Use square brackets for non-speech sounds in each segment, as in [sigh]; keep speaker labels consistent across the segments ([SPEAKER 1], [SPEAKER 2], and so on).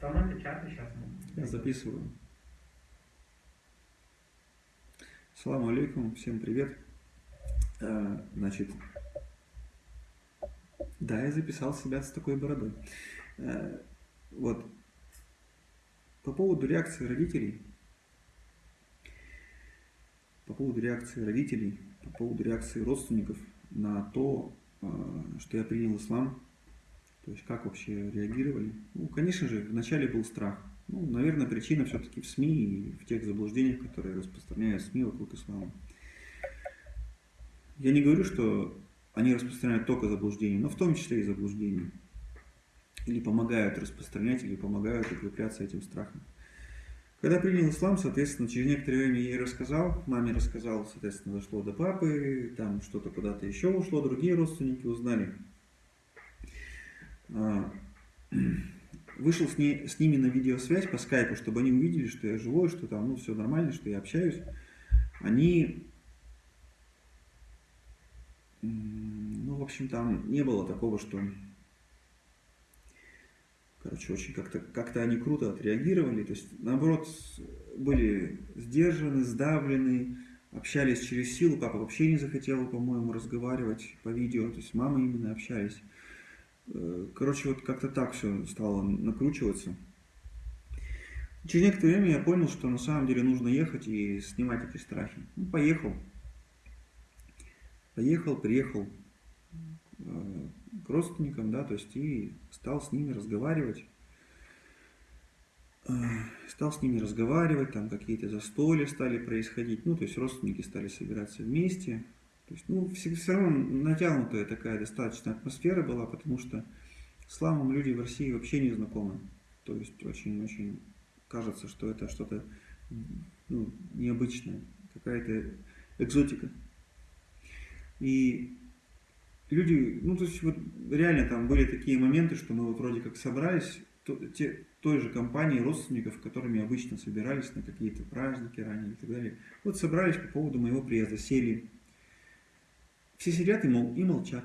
[SPEAKER 1] Там это чаты сейчас.
[SPEAKER 2] Я записываю. Салам алейкум, всем привет. Э, значит, да, я записал себя с такой бородой. Э, вот, по поводу реакции родителей, по поводу реакции родителей, по поводу реакции родственников на то, э, что я принял ислам, то есть как вообще реагировали. Ну, конечно же, вначале был страх. Ну, наверное, причина все-таки в СМИ и в тех заблуждениях, которые распространяют СМИ вокруг ислама. Я не говорю, что они распространяют только заблуждения, но в том числе и заблуждения. Или помогают распространять, или помогают укрепляться этим страхом. Когда принял ислам, соответственно, через некоторое время я ей рассказал, маме рассказал, соответственно, дошло до папы, там что-то куда-то еще ушло, другие родственники узнали. А, [clears throat] вышел с, ней, с ними на видеосвязь по скайпу, чтобы они увидели, что я живой, что там ну, все нормально, что я общаюсь. Они, ну, в общем, там не было такого, что, короче, очень как-то как, -то, они круто отреагировали. То есть, наоборот, были сдержаны, сдавлены, общались через силу. Папа вообще не захотел, по-моему, разговаривать по видео. То есть, мама именно общались. Короче, вот как-то так все стало накручиваться. Через некоторое время я понял, что на самом деле нужно ехать и снимать эти страхи. Ну, поехал. Поехал, приехал э, к родственникам, да, то есть и стал с ними разговаривать. Э, стал с ними разговаривать, там какие-то застолья стали происходить, ну, то есть родственники стали собираться вместе, то есть, ну, все, все равно натянутая такая достаточно атмосфера была, потому что с исламом люди в России вообще не знакомы. То есть, очень-очень кажется, что это что-то ну, необычное, какая-то экзотика. И люди, ну, то есть, вот реально там были такие моменты, что мы вот вроде как собрались, то, те, той же компании родственников, которыми обычно собирались на какие-то праздники ранее и так далее. Вот собрались по поводу моего приезда, сели все сидят и, мол, и молчат.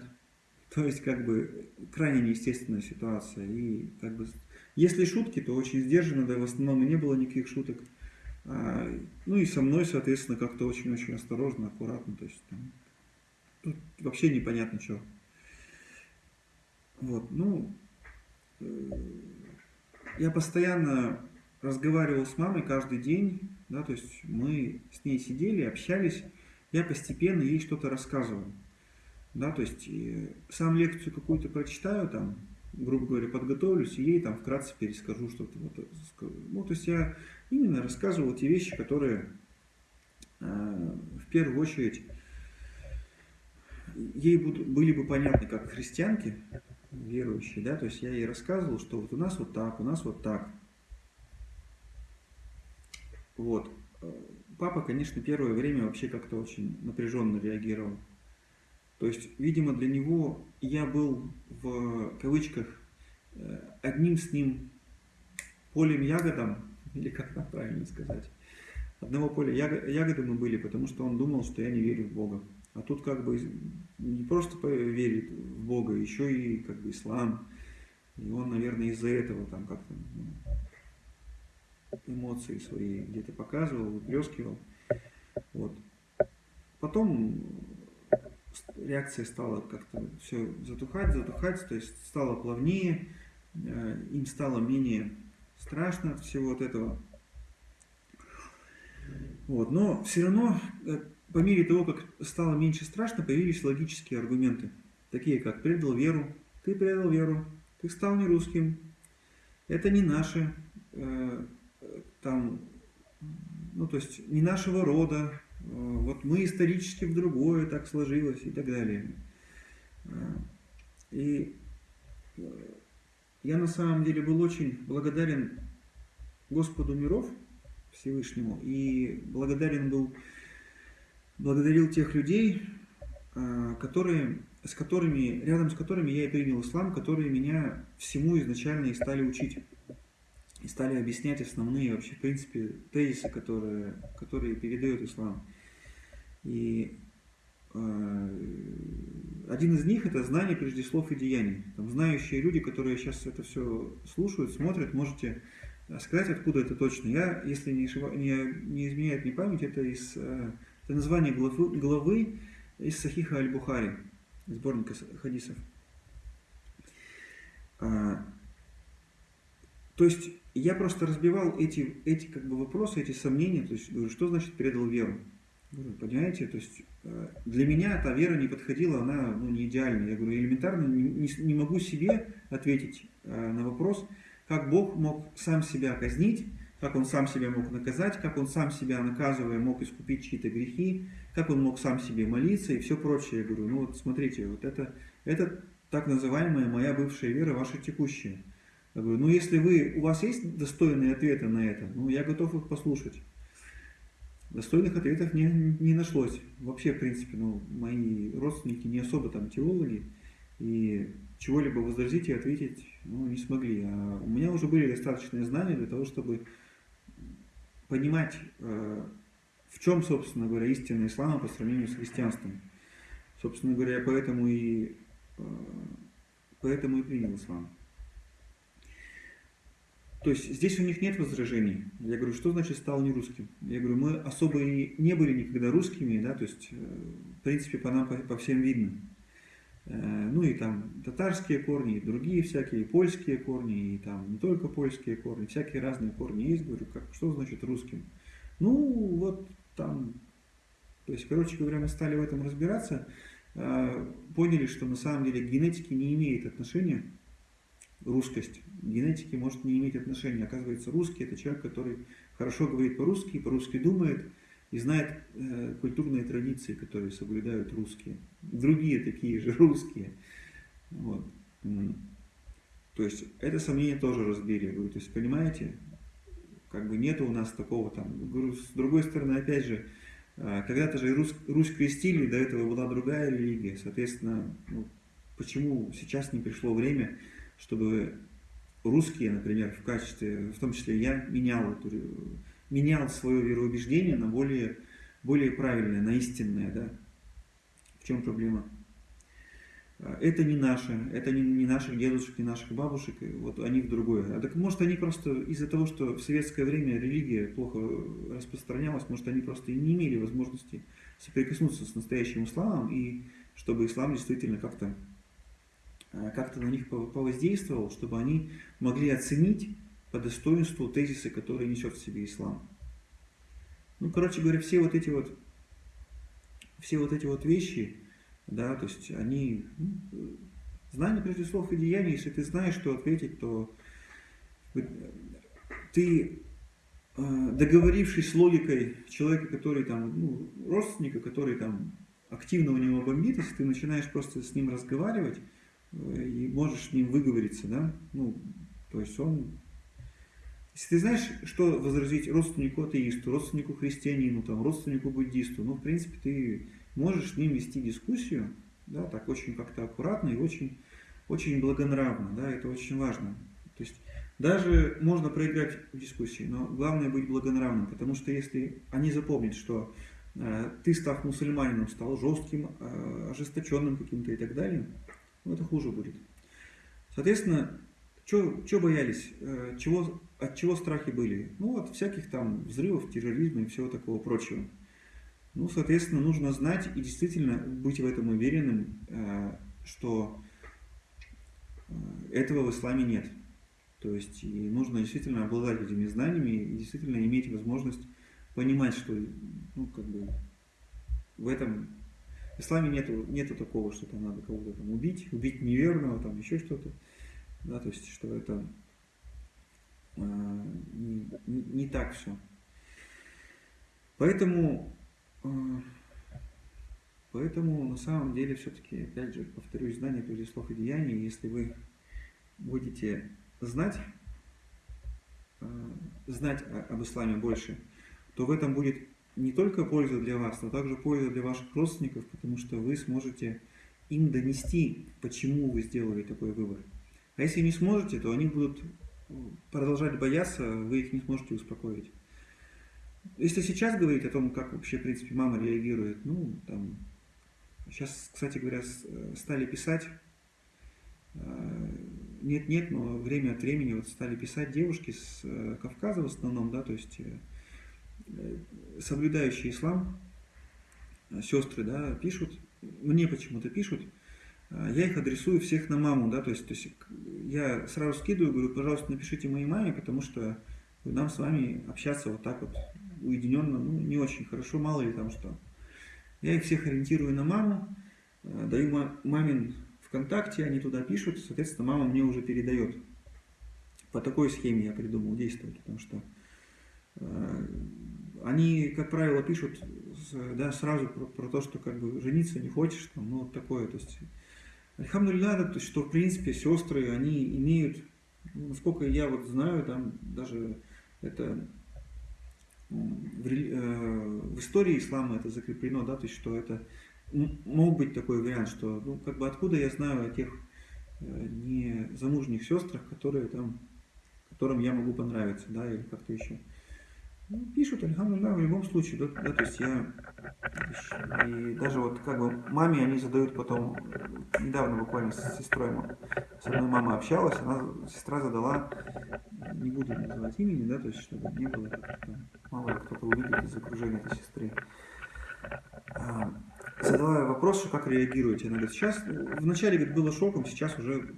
[SPEAKER 2] То есть, как бы, крайне неестественная ситуация. И, как бы, если шутки, то очень сдержанно, да, в основном и не было никаких шуток. А, ну и со мной, соответственно, как-то очень-очень осторожно, аккуратно. То есть, там, тут вообще непонятно, что. Вот, ну, э, я постоянно разговаривал с мамой каждый день, да, то есть мы с ней сидели, общались, я постепенно ей что-то рассказывал. Да, то есть сам лекцию какую-то прочитаю, там, грубо говоря, подготовлюсь, и ей там вкратце перескажу что-то. Вот, ну, то есть я именно рассказывал те вещи, которые э, в первую очередь ей будут, были бы понятны как христианки, верующие, да, то есть я ей рассказывал, что вот у нас вот так, у нас вот так. Вот. Папа, конечно, первое время вообще как-то очень напряженно реагировал. То есть, видимо, для него я был в кавычках э, одним с ним полем ягодом, [laughs] или как там правильно сказать, одного поля ягоды мы были, потому что он думал, что я не верю в Бога. А тут как бы не просто верит в Бога, еще и как бы ислам. И он, наверное, из-за этого там как-то ну, эмоции свои где-то показывал, выплескивал. Вот. Потом реакция стала как-то все затухать, затухать, то есть стало плавнее, э, им стало менее страшно от всего вот этого. Вот. Но все равно, э, по мере того, как стало меньше страшно, появились логические аргументы, такие как «предал веру», «ты предал веру», «ты стал не русским», «это не наши», э, там, ну то есть не нашего рода, вот мы исторически в другое так сложилось и так далее. И э, я на самом деле был очень благодарен Господу миров Всевышнему и благодарен был, благодарил тех людей, э, которые, с которыми, рядом с которыми я и принял ислам, которые меня всему изначально и стали учить. И стали объяснять основные вообще, в принципе, тезисы, которые, которые передает ислам. И один из них это знание прежде слов и деяний. Там знающие люди, которые сейчас это все слушают, смотрят, можете сказать, откуда это точно. Я, если не, не, не изменяет мне память, это из это название главы, главы из Сахиха Аль-Бухари, сборника хадисов. А, то есть я просто разбивал эти, эти как бы вопросы, эти сомнения, то есть говорю, что значит предал веру? Говорю, понимаете, то есть э, для меня эта вера не подходила, она ну, не идеальная. Я говорю, элементарно не, не, не могу себе ответить э, на вопрос, как Бог мог сам себя казнить, как Он сам себя мог наказать, как Он сам себя наказывая мог искупить чьи-то грехи, как Он мог сам себе молиться и все прочее. Я говорю, ну вот смотрите, вот это, это так называемая моя бывшая вера, ваша текущая. Я говорю, ну если вы, у вас есть достойные ответы на это, ну я готов их послушать. Достойных ответов не, не нашлось. Вообще, в принципе, ну, мои родственники не особо там теологи, и чего-либо возразить и ответить ну, не смогли. А у меня уже были достаточные знания для того, чтобы понимать, э, в чем, собственно говоря, истина ислама по сравнению с христианством. Собственно говоря, поэтому и, э, поэтому и принял ислам. То есть здесь у них нет возражений. Я говорю, что значит стал не русским? Я говорю, мы особо и не были никогда русскими, да, то есть, э, в принципе, по нам по, по всем видно. Э, ну и там татарские корни, и другие всякие, и польские корни, и там не только польские корни, всякие разные корни есть. Говорю, как, что значит русским? Ну, вот там, то есть, короче говоря, мы стали в этом разбираться, э, поняли, что на самом деле генетики не имеет отношения русскость генетики может не иметь отношения. Оказывается, русский это человек, который хорошо говорит по-русски, по-русски думает и знает э, культурные традиции, которые соблюдают русские. Другие такие же русские. Вот. То есть это сомнение тоже разбили. Говорю, то есть понимаете, как бы нету у нас такого там. С другой стороны, опять же, э, когда-то же Русь, Русь крестили, до этого была другая религия. Соответственно, ну, почему сейчас не пришло время чтобы русские, например, в качестве, в том числе я, менял, эту, менял свое вероубеждение на более, более правильное, на истинное. Да? В чем проблема? Это не наше, это не, не наших дедушек, не наших бабушек, вот они в другое. А так может они просто из-за того, что в советское время религия плохо распространялась, может они просто и не имели возможности соприкоснуться с настоящим исламом, и чтобы ислам действительно как-то как-то на них повоздействовал, чтобы они могли оценить по достоинству тезисы, которые несет в себе ислам. Ну, короче говоря, все вот эти вот, все вот эти вот вещи, да, то есть они, ну, знание прежде слов и деяний, если ты знаешь, что ответить, то ты, э, договорившись с логикой человека, который там, ну, родственника, который там активно у него бомбит, если ты начинаешь просто с ним разговаривать, и можешь с ним выговориться, да, ну, то есть он, если ты знаешь, что возразить родственнику атеисту, родственнику христианину, там, родственнику буддисту, ну, в принципе, ты можешь с ним вести дискуссию, да, так очень как-то аккуратно и очень, очень благонравно, да, это очень важно. То есть даже можно проиграть в дискуссии, но главное быть благонравным, потому что если они запомнят, что э, ты, став мусульманином, стал жестким, э, ожесточенным каким-то и так далее, ну, это хуже будет. Соответственно, что боялись, э, чего, от чего страхи были? Ну, от всяких там взрывов, терроризма и всего такого прочего. Ну, соответственно, нужно знать и действительно быть в этом уверенным, э, что э, этого в исламе нет. То есть и нужно действительно обладать этими знаниями и действительно иметь возможность понимать, что ну, как бы в этом в исламе нету, нету такого, что там надо кого-то там убить, убить неверного, там еще что-то. Да, то есть, что это э, не, не, так все. Поэтому, э, поэтому на самом деле все-таки, опять же, повторюсь, знание прежде слов и деяний, если вы будете знать, э, знать об исламе больше, то в этом будет не только польза для вас, но также польза для ваших родственников, потому что вы сможете им донести, почему вы сделали такой выбор. А если не сможете, то они будут продолжать бояться, вы их не сможете успокоить. Если сейчас говорить о том, как вообще, в принципе, мама реагирует, ну, там, Сейчас, кстати говоря, стали писать, нет-нет, но время от времени вот стали писать девушки с Кавказа в основном, да, то есть соблюдающие ислам, сестры, да, пишут, мне почему-то пишут, я их адресую всех на маму, да, то есть, то есть я сразу скидываю, говорю, пожалуйста, напишите моей маме, потому что нам с вами общаться вот так вот уединенно, ну, не очень хорошо, мало ли там что. Я их всех ориентирую на маму, э, даю мамин ВКонтакте, они туда пишут, соответственно, мама мне уже передает. По такой схеме я придумал действовать, потому что э, они, как правило, пишут да, сразу про, про то, что как бы жениться не хочешь, там, ну вот такое, то есть Альхамдулилля, то есть, что в принципе сестры, они имеют, ну, насколько я вот знаю, там даже это в, э, в истории ислама это закреплено, да, то есть, что это мог быть такой вариант, что, ну, как бы откуда я знаю о тех э, незамужних сестрах, которые там, которым я могу понравиться, да, или как-то еще. Ну, пишут, альхамдулillah, в любом случае, да, да, то есть я, и даже вот как бы маме они задают потом, недавно буквально с сестрой, с одной мамой общалась, она, сестра задала, не буду называть имени, да, то есть чтобы не было, там, мало ли кто-то увидит из окружения этой сестры, а, задала вопрос, что как реагируете, она говорит, сейчас, вначале, говорит, было шоком, сейчас уже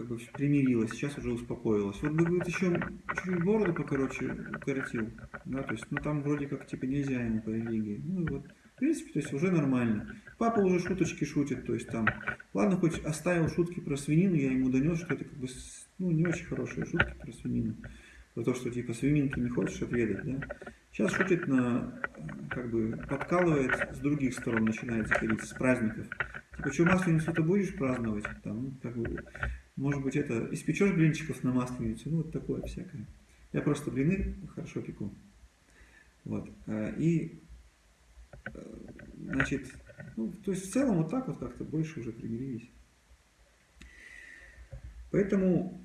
[SPEAKER 2] как бы примирилась, сейчас уже успокоилась. Вот бы говорит, еще чуть-чуть бороду покороче укоротил, да, то есть, ну там вроде как типа нельзя ему по религии. Ну вот, в принципе, то есть уже нормально. Папа уже шуточки шутит, то есть там, ладно, хоть оставил шутки про свинину, я ему донес, что это как бы, ну не очень хорошие шутки про свинину. Про то, что типа свининки не хочешь отведать, да. Сейчас шутит на, как бы, подкалывает с других сторон, начинает заходить, с праздников. Типа, что масленицу-то будешь праздновать? Там, ну, как бы, может быть, это испечешь блинчиков на масленицу, ну вот такое всякое. Я просто блины хорошо пеку. Вот. А, и, э, значит, ну, то есть в целом вот так вот как-то больше уже примирились. Поэтому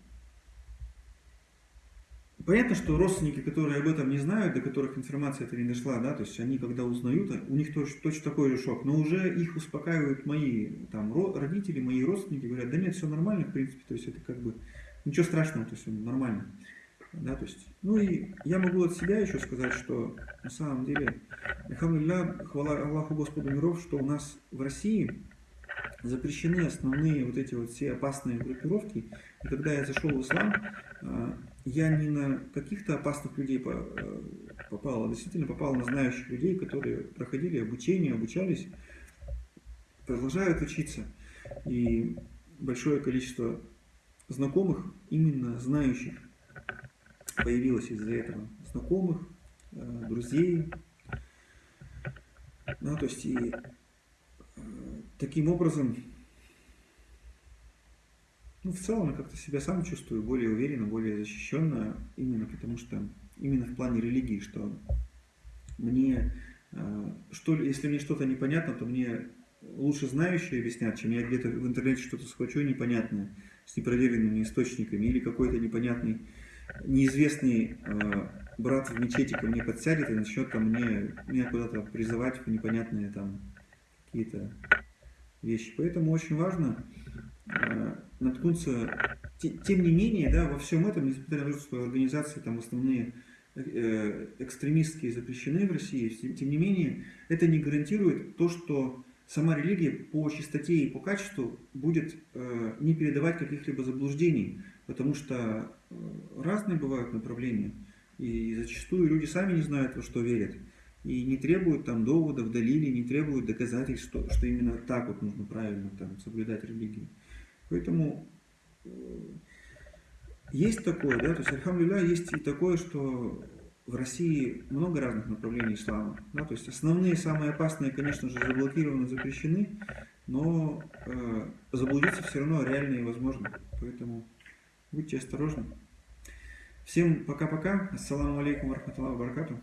[SPEAKER 2] Понятно, что родственники, которые об этом не знают, до которых информация эта не дошла, да, то есть они когда узнают, у них точно, точно такой же шок, но уже их успокаивают мои там, родители, мои родственники, говорят, да нет, все нормально, в принципе, то есть это как бы ничего страшного, то есть нормально. Да, то есть, ну и я могу от себя еще сказать, что на самом деле, хвала Аллаху Господу миров, что у нас в России запрещены основные вот эти вот все опасные группировки. И когда я зашел в ислам, а, я не на каких-то опасных людей э, попал, а действительно попал на знающих людей, которые проходили обучение, обучались, продолжают учиться. И большое количество знакомых, именно знающих, появилось из-за этого. Знакомых, э, друзей. Ну, то есть и э, таким образом ну, в целом я как-то себя сам чувствую более уверенно, более защищенно, именно потому что, именно в плане религии, что мне, э, что, если мне что-то непонятно, то мне лучше знающие объяснят, чем я где-то в интернете что-то схвачу непонятное, с непроверенными источниками, или какой-то непонятный, неизвестный э, брат в мечети ко мне подсядет и начнет там мне, меня куда-то призывать в непонятные там какие-то вещи. Поэтому очень важно Э, наткнуться. Тем не менее, да, во всем этом, несмотря на то, что организации там основные э, экстремистские запрещены в России, тем не менее, это не гарантирует то, что сама религия по чистоте и по качеству будет э, не передавать каких-либо заблуждений, потому что разные бывают направления, и зачастую люди сами не знают, во что верят, и не требуют там доводов, далили, не требуют доказательств, что, что именно так вот нужно правильно там, соблюдать религию. Поэтому э, есть такое, да, то есть, альхамдулилля, есть и такое, что в России много разных направлений ислама. Да, то есть основные, самые опасные, конечно же, заблокированы, запрещены, но э, заблудиться все равно реально и возможно. Поэтому будьте осторожны. Всем пока-пока. Ассаламу алейкум варахматуллаху баракату.